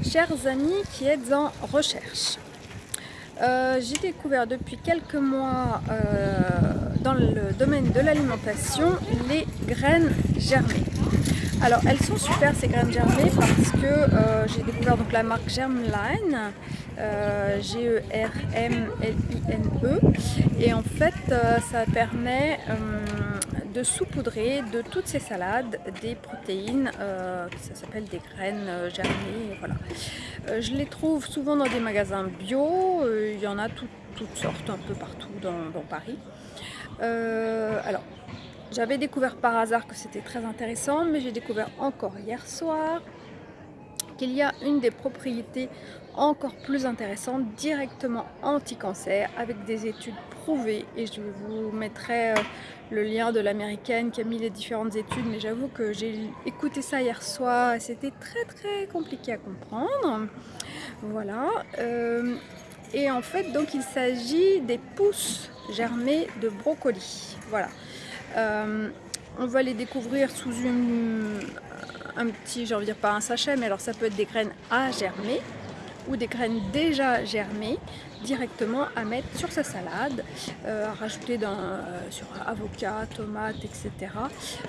Chers amis qui êtes en recherche, euh, j'ai découvert depuis quelques mois euh, dans le domaine de l'alimentation les graines germées. Alors elles sont super ces graines germées parce que euh, j'ai découvert donc la marque Germline, G-E-R-M-L-I-N-E et en fait ça permet de saupoudrer de toutes ces salades des protéines, euh, ça s'appelle des graines euh, germées, voilà. Euh, je les trouve souvent dans des magasins bio, il y en a toutes sortes un peu partout dans, Paris. alors, j'avais découvert par hasard que c'était très intéressant, mais j'ai découvert encore hier soir qu'il y a une des propriétés encore plus intéressantes, directement anti-cancer, avec des études prouvées, et je vous mettrai le lien de l'américaine qui a mis les différentes études, mais j'avoue que j'ai écouté ça hier soir c'était très très compliqué à comprendre. Voilà. Euh, et en fait, donc il s'agit des pousses germées de brocoli. Voilà. Euh, on va les découvrir sous une, un petit, j'ai envie de dire pas un sachet, mais alors ça peut être des graines à germer ou des graines déjà germées directement à mettre sur sa salade, euh, à rajouter euh, sur avocat, tomate, etc.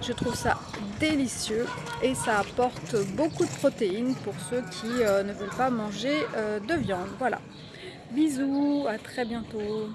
Je trouve ça délicieux et ça apporte beaucoup de protéines pour ceux qui euh, ne veulent pas manger de viande. Voilà. Bisous, à très bientôt.